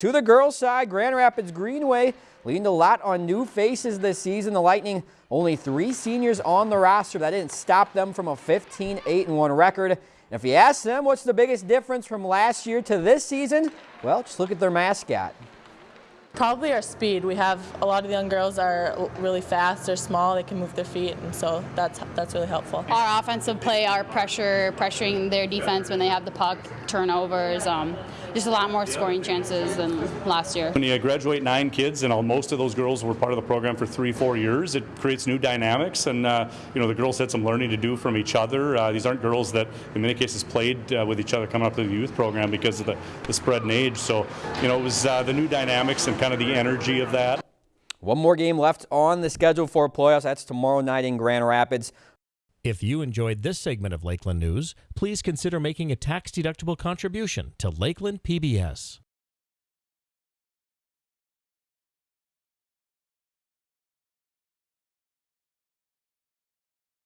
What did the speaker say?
To the girls' side, Grand Rapids Greenway leaned a lot on new faces this season. The Lightning only three seniors on the roster. That didn't stop them from a 15-8-1 record. And if you ask them what's the biggest difference from last year to this season, well, just look at their mascot. Probably our speed. We have a lot of the young girls are really fast. They're small. They can move their feet, and so that's that's really helpful. Our offensive play, our pressure, pressuring their defense when they have the puck, turnovers, um, just a lot more scoring chances than last year. When you graduate nine kids, and most of those girls were part of the program for three, four years, it creates new dynamics, and uh, you know the girls had some learning to do from each other. Uh, these aren't girls that, in many cases, played uh, with each other coming up to the youth program because of the, the spread in age. So, you know, it was uh, the new dynamics and kind of the energy of that. One more game left on the schedule for playoffs. That's tomorrow night in Grand Rapids. If you enjoyed this segment of Lakeland News, please consider making a tax-deductible contribution to Lakeland PBS.